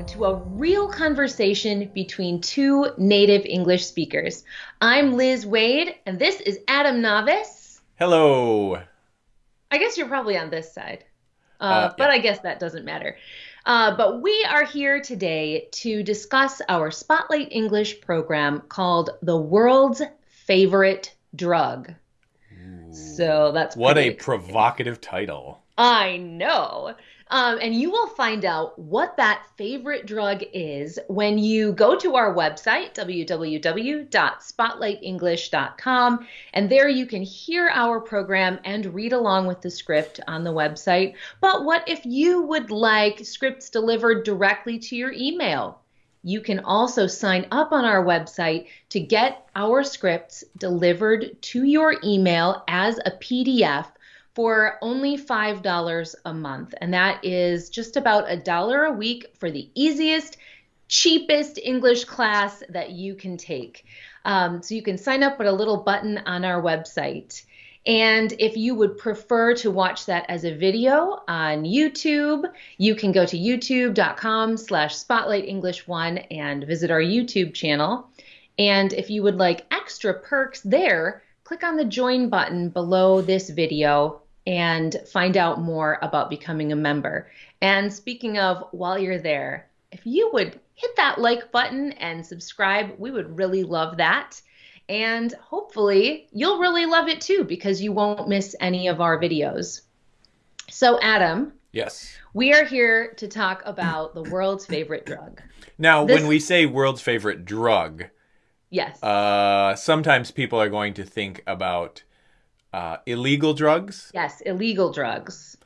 welcome to a real conversation between two native English speakers. I'm Liz Waid, and this is Adam Navis. Hello. I guess you're probably on this side, uh, Uh, but yeah. I guess that doesn't matter. Uh, but we are here today to discuss our Spotlight English program called The World's Favorite Drug. So that's What a provocative title. I know. Um, and you will find out what that favorite drug is when you go to our website, www.spotlightenglish.com. And there you can hear our program and read along with the script on the website. But what if you would like scripts delivered directly to your email? You can also sign up on our website to get our scripts delivered to your email as a PDF for only $5 a month. And that is just about a dollar a week for the easiest, cheapest English class that you can take. Um, so you can sign up with a little button on our website. And if you would prefer to watch that as a video on YouTube, you can go to youtube.com slash spotlight english one and visit our YouTube channel. And if you would like extra perks there, click on the join button below this video and find out more about becoming a member. And speaking of, while you're there, if you would hit that like button and subscribe, we would really love that. And hopefully, you'll really love it too because you won't miss any of our videos. So, Adam, Yes. we are here to talk about the world's favorite drug. Now, This- when we say world's favorite drug, Yes. uh, sometimes people are going to think about uh, illegal drugs, yes, illegal drugs.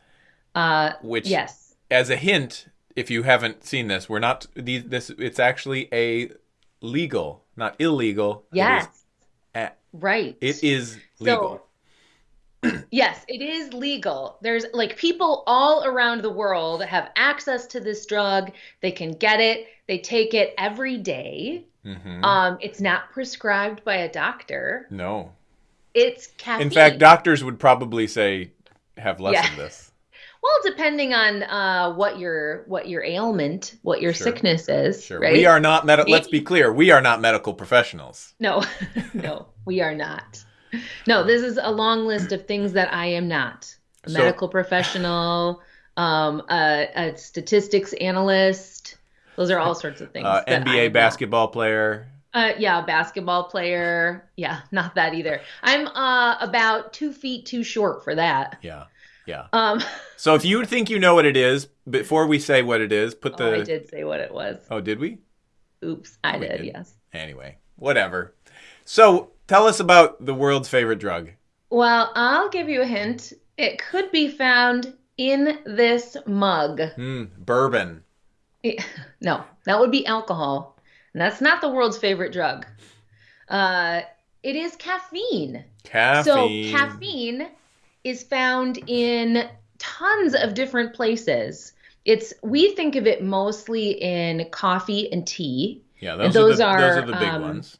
Uh, which, yes. as a hint, if you haven't seen this, we're not these. This it's actually a legal, not illegal. It is Yes. Right. It is legal. Yes, it is legal. There's like people all around the world have access to this drug. They can get it. They take it every day. Hmm Um, it's not prescribed by a doctor. no. It's caffeine. In fact, doctors would probably say have less Yeah. of this. well, depending on uh, what your what your ailment, what your Sure. sickness is, Sure. right? We are not medical. Let's be clear. We are not medical professionals. No, no, we are not. No, this is a long list of things that I am not. A So- medical professional, um, a, a statistics analyst. Those are all sorts of things. Uh, NBA basketball player. Uh, yeah, basketball player. Yeah, not that either. I'm uh, about two feet too short for that. Yeah. Yeah. Um, So if you think you know what it is, before we say what it is, put oh, the. I did say what it was. Oh, did we? Oops, I did. did. Yes. Anyway, whatever. So tell us about the world's favorite drug. Well, I'll give you a hint. It could be found in this mug. Hmm, bourbon. It- no, that would be alcohol. And that's not the world's favorite drug. Uh, it is caffeine. Caffeine. So, caffeine is found in tons of different places. It's we think of it mostly in coffee and tea. Yeah, those, those are the, those are, are the big um, ones.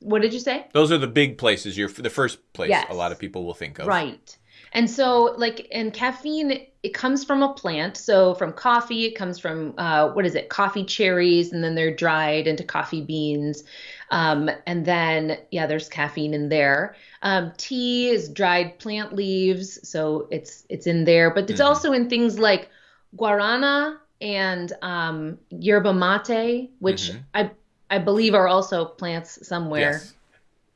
What did you say? Those are the big places. You're the first place Yes. a lot of people will think of. Right. And so, like, and caffeine, it comes from a plant. So, from coffee, it comes from, uh, what is it, coffee cherries, and then they're dried into coffee beans. Um, and then, yeah, there's caffeine in there. Um, tea is dried plant leaves, so it's it's in there. But it's Mhm. also in things like guarana and um, yerba mate, which Mhm. I I believe are also plants somewhere Yes.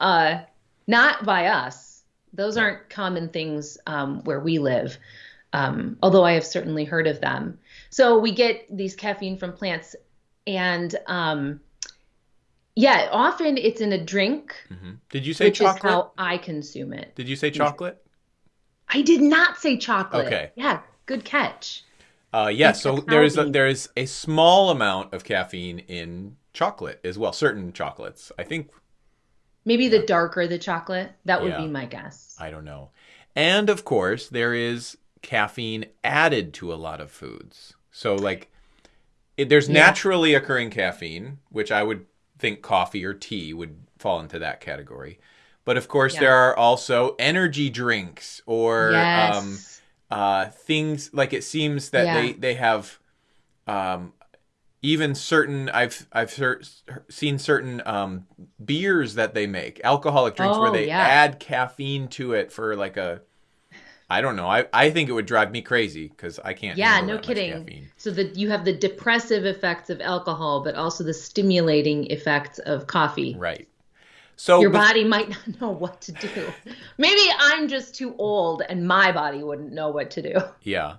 uh, not by us. Those aren't common things um, where we live, um, although I have certainly heard of them. So we get these caffeine from plants, and um, yeah, often it's in a drink, hmm Did you say which chocolate? is how I consume it. Did you say chocolate? I did not say chocolate. Okay. Yeah, good catch. Uh, yeah. So there is a, there is a small amount of caffeine in chocolate as well. Certain chocolates, I think. Maybe the darker the chocolate, that would Yeah. be my guess. I don't know. And of course, there is caffeine added to a lot of foods. So like, it, there's Yeah. naturally occurring caffeine, which I would think coffee or tea would fall into that category. But of course, Yeah. there are also energy drinks or um, uh, things like it seems that Yeah. they they have um, even certain I've I've cer- seen certain um, beers that they make alcoholic drinks where Oh, they yeah. add caffeine to it for like a I don't know I I think it would drive me crazy because I can't Yeah, no kidding. caffeine. So that you have the depressive effects of alcohol, but also the stimulating effects of coffee. right so Your body might not know what to do. Maybe I'm just too old and my body wouldn't know what to do. yeah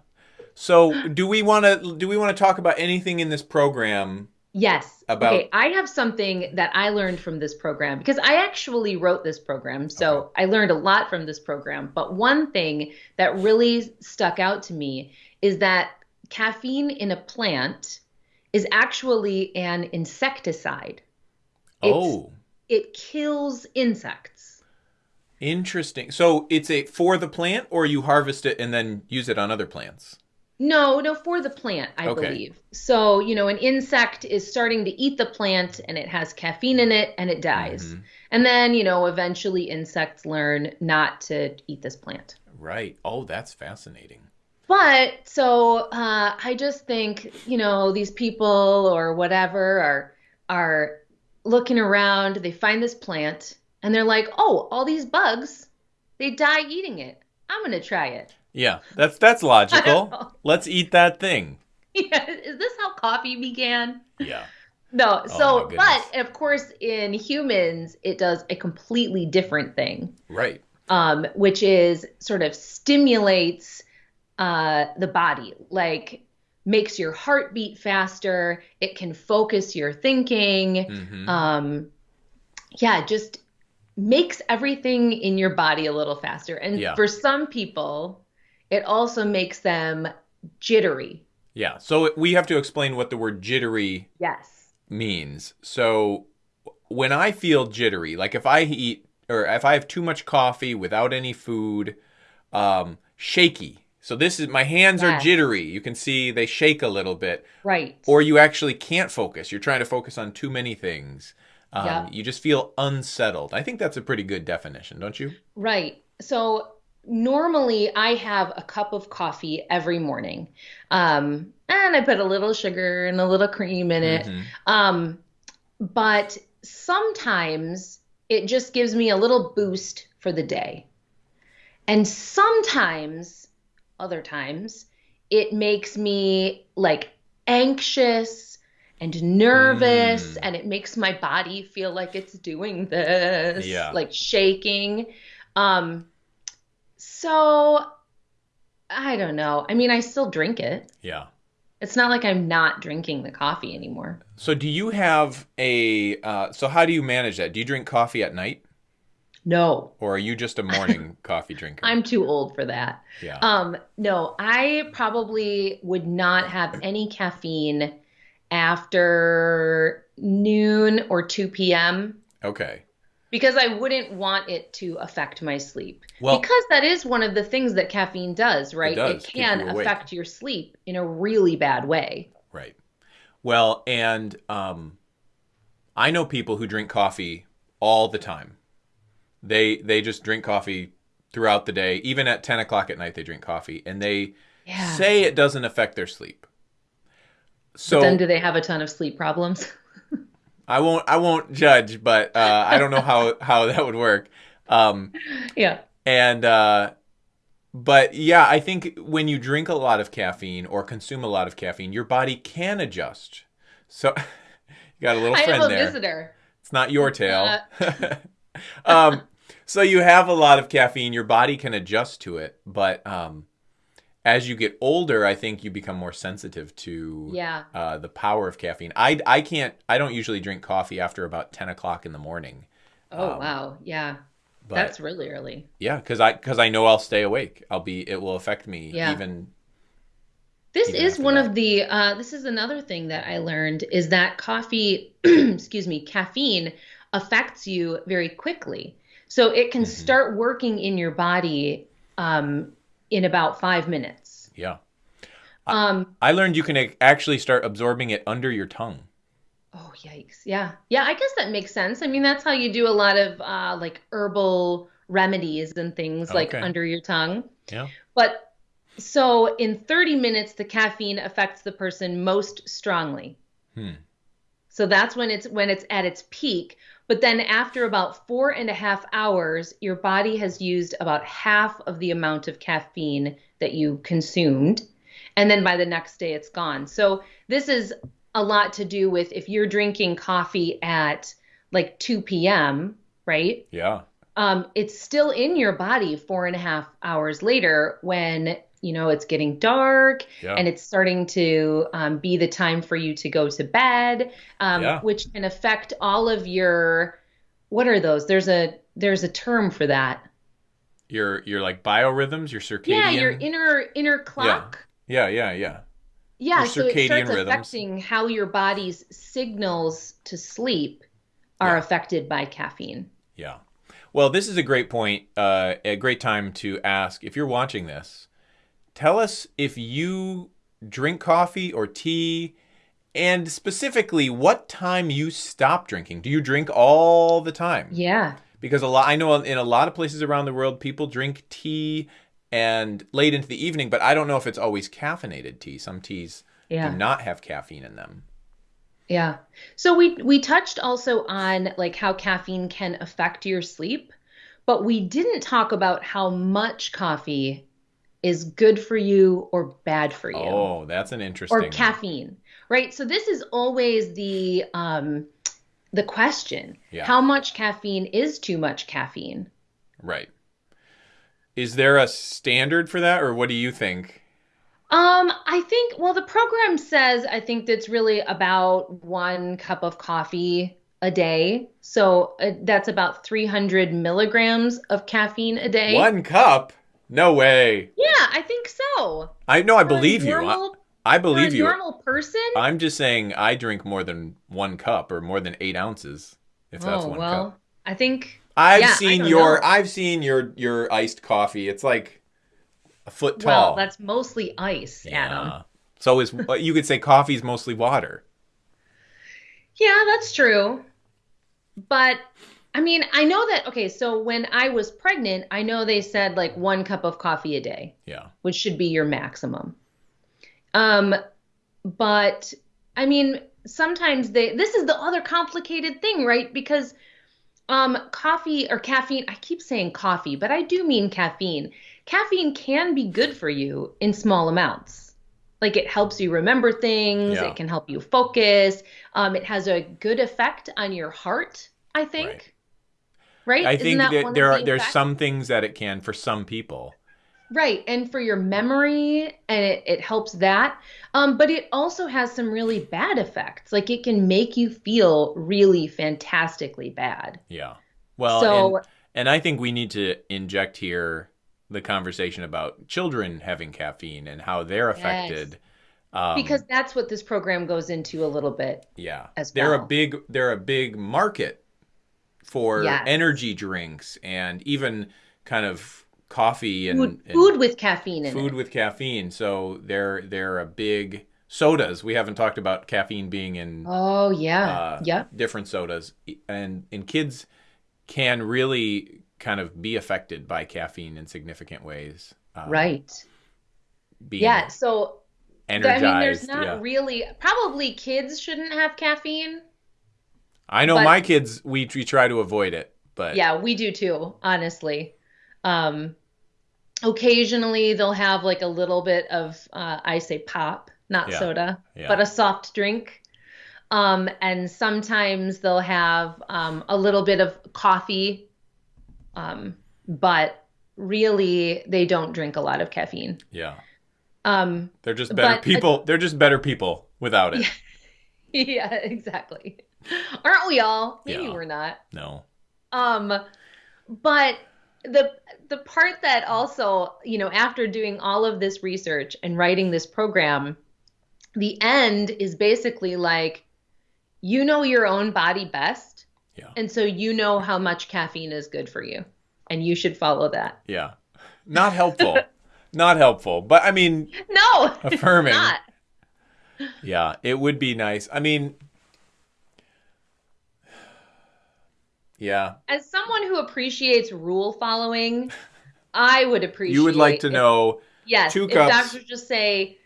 so do we want to do we want to talk about anything in this program Yes. About- okay, I have something that I learned from this program because I actually wrote this program. So I learned a lot from this program. But one thing that really stuck out to me is that caffeine in a plant is actually an insecticide. It's- oh It kills insects. interesting so it's a for the plant or you harvest it and then use it on other plants No, no, for the plant, I Okay. believe. So, you know, an insect is starting to eat the plant and it has caffeine in it and it dies. Mhm. And then, you know, eventually insects learn not to eat this plant. right oh that's fascinating But so uh, I just think, you know, these people or whatever are are looking around, they find this plant and they're like, "Oh, all these bugs, they die eating it. I'm going to try it." Yeah, that's that's logical. Let's eat that thing. Yeah, is this how coffee began? Yeah. No, Oh, so my but of course in humans it does a completely different thing, Right. um, which is sort of stimulates uh, the body, like makes your heart beat faster. It can focus your thinking. hmm Um, yeah, just makes everything in your body a little faster. And Yeah. for some people, it also makes them jittery. yeah. So we have to explain what the word jittery Yes. means. So when I feel jittery, like if I eat or if I have too much coffee without any food, um, shaky. So this is my hands are jittery. You can see they shake a little bit, Right. or you actually can't focus. You're trying to focus on too many things. Um, Yeah. You just feel unsettled. I think that's a pretty good definition, don't you? Right. So normally I have a cup of coffee every morning. Um, and I put a little sugar and a little cream in it. Mhm. Um, but sometimes it just gives me a little boost for the day. And sometimes, other times, it makes me like anxious and nervous Mm. and it makes my body feel like it's doing this, Yeah. like shaking. Um, so I don't know. I mean, I still drink it. Yeah. It's not like I'm not drinking the coffee anymore. So do you have a uh, so how do you manage that? Do you drink coffee at night No, or are you just a morning coffee drinker? I'm too old for that. yeah. Um, no, I probably would not have any caffeine after noon or 2 p.m. okay. Because I wouldn't want it to affect my sleep. Well- because that is one of the things that caffeine does, right? does, keep can you affect your sleep in a really bad way. Right. Well, and um, I know people who drink coffee all the time. They they just drink coffee throughout the day. Even at ten o'clock at night, they drink coffee, and they Yeah. say it doesn't affect their sleep. So but then do they have a ton of sleep problems? I won't I won't judge, but uh, I don't know how how that would work. Um, yeah. And uh but yeah, I think when you drink a lot of caffeine or consume a lot of caffeine, your body can adjust. So you got a little friend I have a there. visitor. It's not your tail. Uh. um so you have a lot of caffeine, your body can adjust to it, but um as you get older, I think you become more sensitive to Yeah. uh, the power of caffeine. I, I can't, I don't usually drink coffee after about 10 o'clock in the morning. Oh, Um, wow. Yeah. But That's really early. yeah, because I because I know I'll stay awake. I'll be it will affect me Yeah. even This even is one that. of the uh, this is another thing that I learned is that coffee, excuse me, caffeine affects you very quickly. So it can Mhm. start working in your body um, in about five minutes. Yeah. Um, I learned you can actually start absorbing it under your tongue. oh yikes! Yeah, yeah. I guess that makes sense. I mean, that's how you do a lot of uh, like herbal remedies and things like Okay. under your tongue. Yeah. But so in 30 minutes, the caffeine affects the person most strongly. Hmm. So that's when it's when it's at its peak. But then after about four and a half hours, your body has used about half of the amount of caffeine that you consumed. And then by the next day, it's gone. So this is a lot to do with if you're drinking coffee at like 2 p.m., right? Yeah. Um, it's still in your body four and a half hours later when you know it's getting dark Yeah. and it's starting to um, be the time for you to go to bed um, Yeah. which can affect all of your what are those there's a there's a term for that Your your like biorhythms, your circadian. yeah your inner inner clock Yeah, yeah, yeah. yeah, Your so it circadian starts rhythms. affecting how your body's signals to sleep are Yeah. affected by caffeine Yeah. Well, this is a great point, uh, a great time to ask if you're watching this, tell us if you drink coffee or tea and specifically what time you stop drinking. Do you drink all the time? yeah Because a lot I know in a lot of places around the world people drink tea and late into the evening, but I don't know if it's always caffeinated tea. Some teas yeah do not have caffeine in them. Yeah. So we we touched also on like how caffeine can affect your sleep, but we didn't talk about how much coffee is good for you or bad for you Oh, that's an interesting or caffeine. Right? So this is always the um the question. Yeah. How much caffeine is too much caffeine? Right. Is there a standard for that or what do you think? Um, I think, well, the program says I think that's really about one cup of coffee a day. So uh, that's about 300 milligrams of caffeine a day. One cup? No way. Yeah, I think so. I know I believe you. I, I believe you. normal person? I'm just saying I drink more than one cup or more than eight ounces, if that's oh, one well, cup. I think, I've yeah, seen your know. I've seen your your iced coffee. It's like a foot tall. well, that's mostly ice, Adam. Yeah. So is uh, you could say coffee is mostly water. Yeah, that's true. But I mean, I know that, okay, so when I was pregnant, I know they said like one cup of coffee a day. Yeah. which should be your maximum. Um, but I mean, sometimes they, this is the other complicated thing, right? Because um, coffee or caffeine, I keep saying coffee, but I do mean caffeine. Caffeine can be good for you in small amounts. Like it helps you remember things, Yeah. it can help you focus. Um, it has a good effect on your heart, I think. Right? I Isn't think that that there the are there's some things that it can for some people. Right, and for your memory, and it, it helps that. Um, but it also has some really bad effects. Like it can make you feel really fantastically bad. Yeah. Well, So- and, and I think we need to inject here the conversation about children having caffeine and how they're affected. Um, Because that's what this program goes into a little bit. yeah, as they're a big they're a big market for Yes. energy drinks and even kind of coffee and Food, and food with caffeine in food it. with caffeine. So they're they're a big sodas. We haven't talked about caffeine being in Oh yeah, uh, yep. different sodas, and and kids can really kind of be affected by caffeine in significant ways. Uh, Right. Being Yeah. So energized. I mean, there's not yeah. really. Probably kids shouldn't have caffeine. I know but- my kids. We we try to avoid it, but Yeah, we do too, honestly. Um, occasionally they'll have like a little bit of, uh, I say pop, not Yeah, soda, yeah. but a soft drink. Um, and sometimes they'll have um, a little bit of coffee, um, but really they don't drink a lot of caffeine. yeah, Um, they're just better But- people. They're just better people without it. yeah, exactly. Aren't we all? Maybe Yeah. we're not. No. Um, but the the part that also, you know, after doing all of this research and writing this program, the end is basically like you know your own body best, Yeah. and so you know how much caffeine is good for you, and you should follow that. Yeah. Not helpful. Not helpful. But I mean, No, Affirming. not. yeah, it would be nice. I mean, yeah. As someone who appreciates rule following, I would appreciate You would like to if- know Yes, two if cups. doctors just say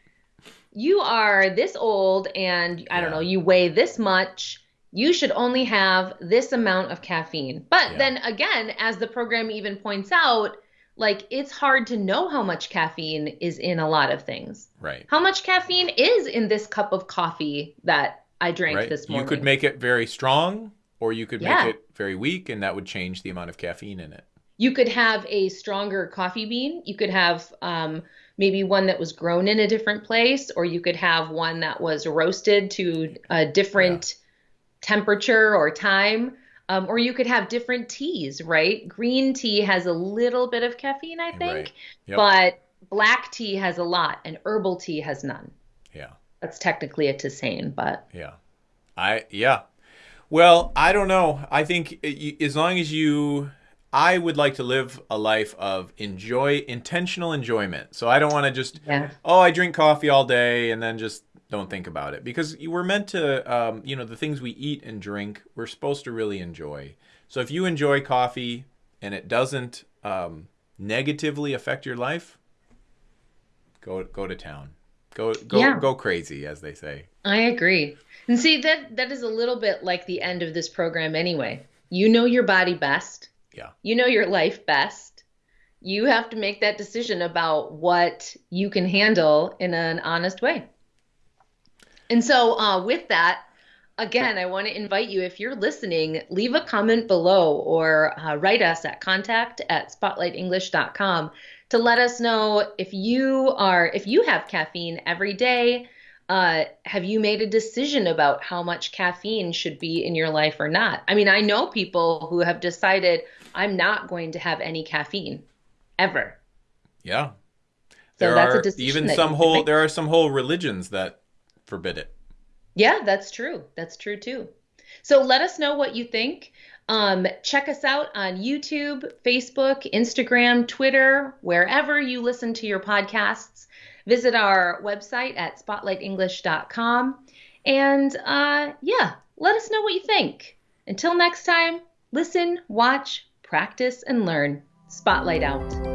you are this old and I don't Yeah. know, you weigh this much. You should only have this amount of caffeine. But Yeah. then again, as the program even points out, like it's hard to know how much caffeine is in a lot of things. Right. How much caffeine is in this cup of coffee that I drank Right. this morning? You could make it very strong, or you could Yeah. make it very weak, and that would change the amount of caffeine in it. you could have a stronger coffee bean. You could have um, maybe one that was grown in a different place, or you could have one that was roasted to a different temperature or time. Um, or you could have different teas, right? Green tea has a little bit of caffeine, I think, Right. Yep. but black tea has a lot, and herbal tea has none. Yeah. That's technically a tisane, but Yeah. I yeah. Well, I don't know. I think as long as you I would like to live a life of enjoy intentional enjoyment. So I don't want to just yeah. oh, I drink coffee all day and then just don't think about it because you- we're meant to um, you know, the things we eat and drink, we're supposed to really enjoy. So if you enjoy coffee and it doesn't um, negatively affect your life, go go to town. Go go Yeah. go crazy as they say. I agree. And see that that is a little bit like the end of this program anyway. You know your body best. Yeah. You know your life best. You have to make that decision about what you can handle in an honest way. And so uh, with that, again, I want to invite you, if you're listening, leave a comment below or uh, write us at contact at spotlightenglish.com to let us know if you are if you have caffeine every day uh, have you made a decision about how much caffeine should be in your life or not i mean i know people who have decided i'm not going to have any caffeine ever Yeah. So There that's a are decision even some whole make. there are some whole religions that forbid it. Yeah, that's true. That's true too. So let us know what you think. Um, check us out on YouTube, Facebook, Instagram, Twitter, wherever you listen to your podcasts. Visit our website at spotlightenglish.com. And uh, yeah, let us know what you think. Until next time, listen, watch, practice, and learn. Spotlight out.